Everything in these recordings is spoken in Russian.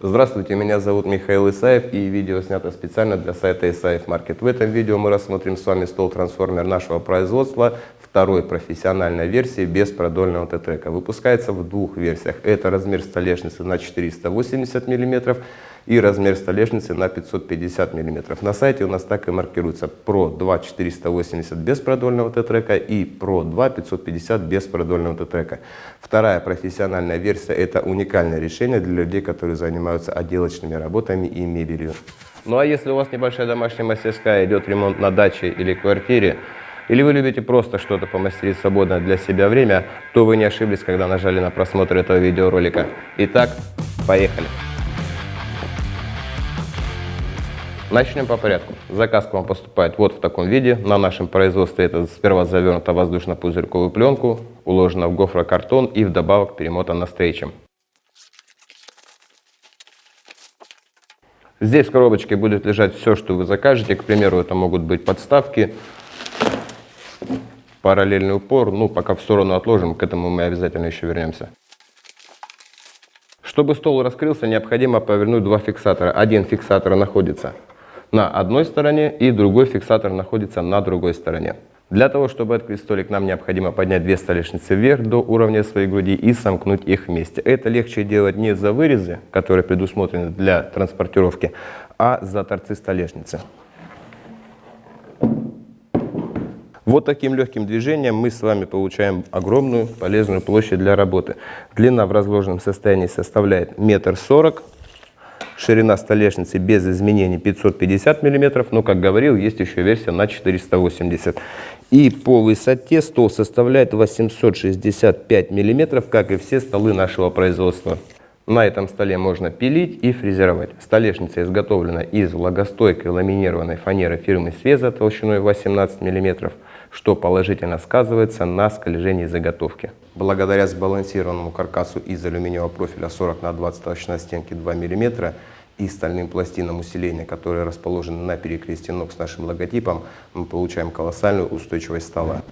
Здравствуйте, меня зовут Михаил Исаев и видео снято специально для сайта Исаев Маркет. В этом видео мы рассмотрим с вами стол-трансформер нашего производства второй профессиональной версии без продольного Т-трека. Выпускается в двух версиях. Это размер столешницы на 480 мм и размер столешницы на 550 мм. На сайте у нас так и маркируется Pro 2 480 без продольного Т-трека и Pro 2 550 без продольного Т-трека. Вторая профессиональная версия это уникальное решение для людей, которые занимаются отделочными работами и мебелью. Ну а если у вас небольшая домашняя мастерская, идет ремонт на даче или квартире, или вы любите просто что-то помастерить свободно для себя время, то вы не ошиблись, когда нажали на просмотр этого видеоролика. Итак, поехали! Начнем по порядку. Заказ к вам поступает вот в таком виде. На нашем производстве это сперва завернуто воздушно-пузырьковую пленку, уложено в гофрокартон и вдобавок перемотано стрейчем. Здесь в коробочке будет лежать все, что вы закажете. К примеру, это могут быть подставки, параллельный упор. Ну, пока в сторону отложим, к этому мы обязательно еще вернемся. Чтобы стол раскрылся, необходимо повернуть два фиксатора. Один фиксатор находится на одной стороне и другой фиксатор находится на другой стороне. Для того, чтобы открыть столик, нам необходимо поднять две столешницы вверх до уровня своей груди и сомкнуть их вместе. Это легче делать не за вырезы, которые предусмотрены для транспортировки, а за торцы столешницы. Вот таким легким движением мы с вами получаем огромную полезную площадь для работы. Длина в разложенном состоянии составляет метр сорок Ширина столешницы без изменений 550 мм, но, как говорил, есть еще версия на 480 И по высоте стол составляет 865 мм, как и все столы нашего производства. На этом столе можно пилить и фрезеровать. Столешница изготовлена из влагостойкой ламинированной фанеры фирмы Свеза толщиной 18 мм что положительно сказывается на скольжении заготовки. Благодаря сбалансированному каркасу из алюминиевого профиля 40 на 20 толщина стенки 2 мм и стальным пластинам усиления, которые расположены на перекрестии ног с нашим логотипом, мы получаем колоссальную устойчивость стола.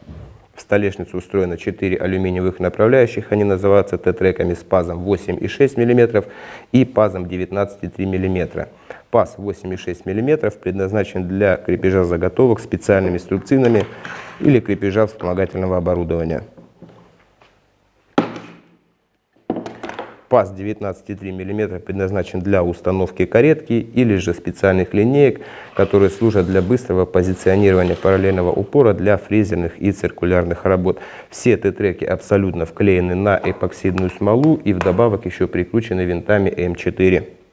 В столешницу устроено 4 алюминиевых направляющих, они называются Т-треками с пазом 8,6 мм и пазом 19,3 мм. Паз 8,6 мм предназначен для крепежа заготовок специальными струбцинами или крепежа вспомогательного оборудования. Паз 19,3 мм предназначен для установки каретки или же специальных линеек, которые служат для быстрого позиционирования параллельного упора для фрезерных и циркулярных работ. Все Т-треки абсолютно вклеены на эпоксидную смолу и вдобавок еще прикручены винтами М4.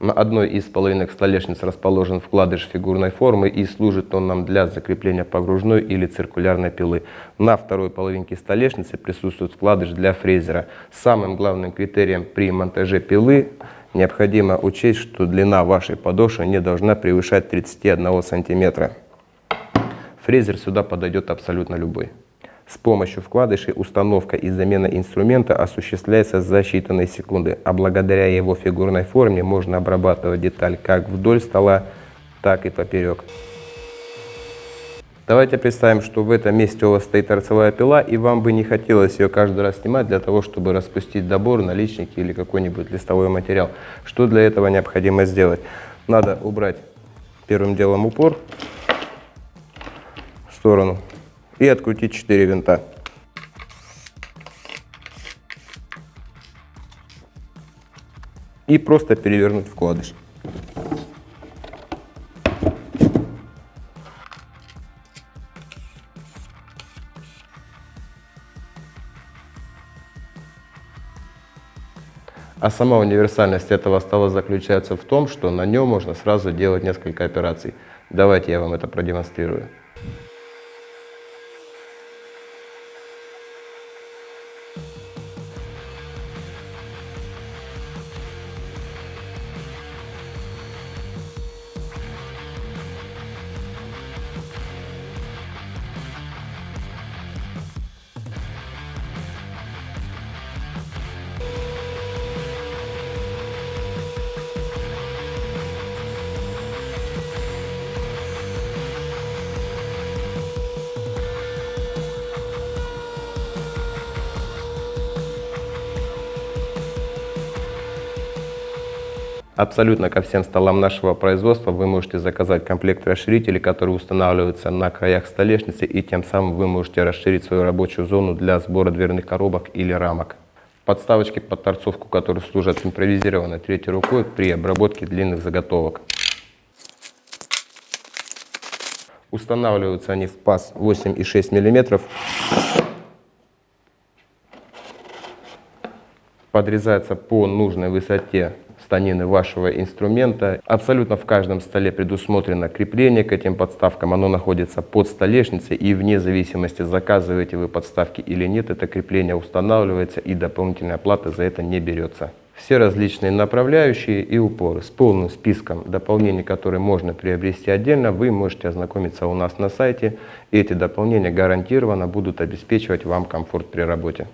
На одной из половинок столешниц расположен вкладыш фигурной формы и служит он нам для закрепления погружной или циркулярной пилы. На второй половинке столешницы присутствует вкладыш для фрезера. Самым главным критерием при монтаже пилы необходимо учесть, что длина вашей подошвы не должна превышать 31 сантиметра. Фрезер сюда подойдет абсолютно любой. С помощью вкладышей установка и замена инструмента осуществляется за считанные секунды, а благодаря его фигурной форме можно обрабатывать деталь как вдоль стола, так и поперек. Давайте представим, что в этом месте у вас стоит торцевая пила, и вам бы не хотелось ее каждый раз снимать для того, чтобы распустить добор, наличники или какой-нибудь листовой материал. Что для этого необходимо сделать? Надо убрать первым делом упор в сторону и открутить 4 винта. И просто перевернуть вкладыш. А сама универсальность этого стола заключается в том, что на нем можно сразу делать несколько операций. Давайте я вам это продемонстрирую. Абсолютно ко всем столам нашего производства вы можете заказать комплект расширителей, которые устанавливаются на краях столешницы, и тем самым вы можете расширить свою рабочую зону для сбора дверных коробок или рамок. Подставочки под торцовку, которые служат импровизированной третьей рукой при обработке длинных заготовок. Устанавливаются они в паз 8,6 мм. Подрезается по нужной высоте станины вашего инструмента. Абсолютно в каждом столе предусмотрено крепление к этим подставкам. Оно находится под столешницей и вне зависимости, заказываете вы подставки или нет, это крепление устанавливается и дополнительная плата за это не берется. Все различные направляющие и упоры с полным списком дополнений, которые можно приобрести отдельно, вы можете ознакомиться у нас на сайте. Эти дополнения гарантированно будут обеспечивать вам комфорт при работе.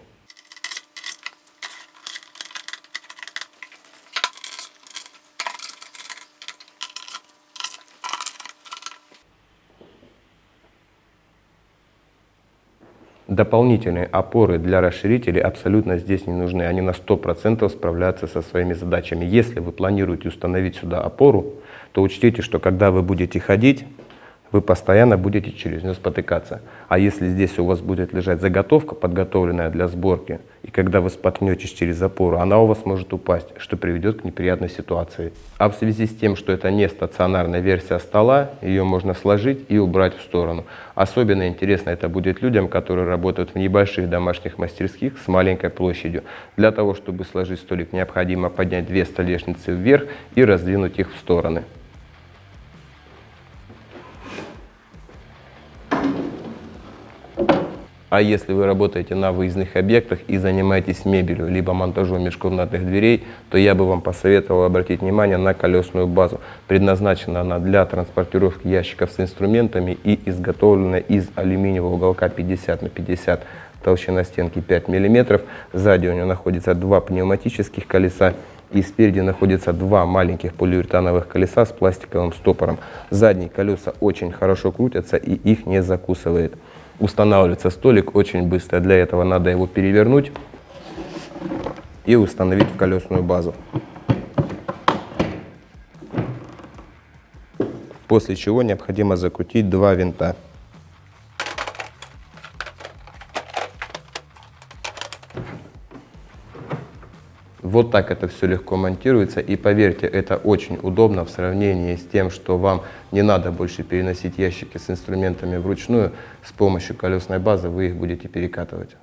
Дополнительные опоры для расширителей абсолютно здесь не нужны. Они на 100% справляются со своими задачами. Если вы планируете установить сюда опору, то учтите, что когда вы будете ходить, вы постоянно будете через нее спотыкаться. А если здесь у вас будет лежать заготовка, подготовленная для сборки, и когда вы споткнетесь через опору, она у вас может упасть, что приведет к неприятной ситуации. А в связи с тем, что это не стационарная версия стола, ее можно сложить и убрать в сторону. Особенно интересно это будет людям, которые работают в небольших домашних мастерских с маленькой площадью. Для того, чтобы сложить столик, необходимо поднять две столешницы вверх и раздвинуть их в стороны. А если вы работаете на выездных объектах и занимаетесь мебелью, либо монтажом межкомнатных дверей, то я бы вам посоветовал обратить внимание на колесную базу. Предназначена она для транспортировки ящиков с инструментами и изготовлена из алюминиевого уголка 50 на 50 толщина стенки 5 мм. Сзади у нее находится два пневматических колеса и спереди находится два маленьких полиуретановых колеса с пластиковым стопором. Задние колеса очень хорошо крутятся и их не закусывает устанавливается столик очень быстро. Для этого надо его перевернуть и установить в колесную базу. После чего необходимо закрутить два винта. Вот так это все легко монтируется. И поверьте, это очень удобно в сравнении с тем, что вам не надо больше переносить ящики с инструментами вручную. С помощью колесной базы вы их будете перекатывать.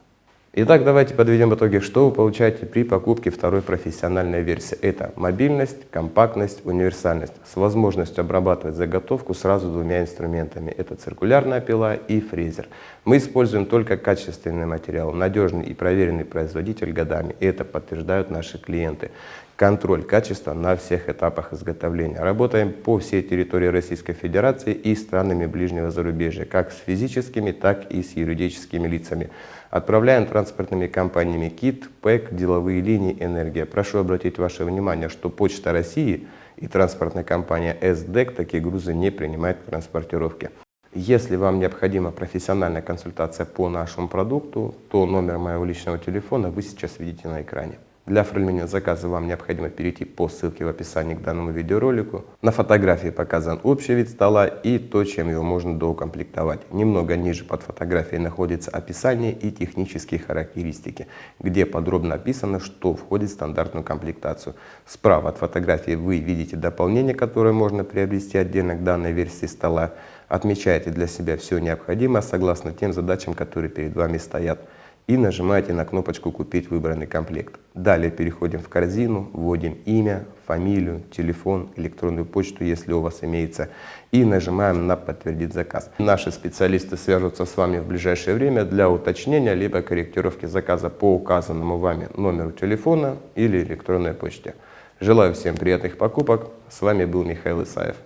Итак, давайте подведем итоги, что вы получаете при покупке второй профессиональной версии. Это мобильность, компактность, универсальность с возможностью обрабатывать заготовку сразу двумя инструментами. Это циркулярная пила и фрезер. Мы используем только качественный материал, надежный и проверенный производитель годами. И это подтверждают наши клиенты. Контроль качества на всех этапах изготовления. Работаем по всей территории Российской Федерации и странами ближнего зарубежья, как с физическими, так и с юридическими лицами. Отправляем транспортными компаниями КИТ, ПЭК, деловые линии, энергия. Прошу обратить ваше внимание, что Почта России и транспортная компания СДЭК такие грузы не принимает в транспортировке. Если вам необходима профессиональная консультация по нашему продукту, то номер моего личного телефона вы сейчас видите на экране. Для оформления заказа вам необходимо перейти по ссылке в описании к данному видеоролику. На фотографии показан общий вид стола и то, чем его можно доукомплектовать. Немного ниже под фотографией находится описание и технические характеристики, где подробно описано, что входит в стандартную комплектацию. Справа от фотографии вы видите дополнение, которое можно приобрести отдельно к данной версии стола. Отмечаете для себя все необходимое согласно тем задачам, которые перед вами стоят и нажимаете на кнопочку «Купить выбранный комплект». Далее переходим в корзину, вводим имя, фамилию, телефон, электронную почту, если у вас имеется, и нажимаем на «Подтвердить заказ». Наши специалисты свяжутся с вами в ближайшее время для уточнения либо корректировки заказа по указанному вами номеру телефона или электронной почте. Желаю всем приятных покупок. С вами был Михаил Исаев.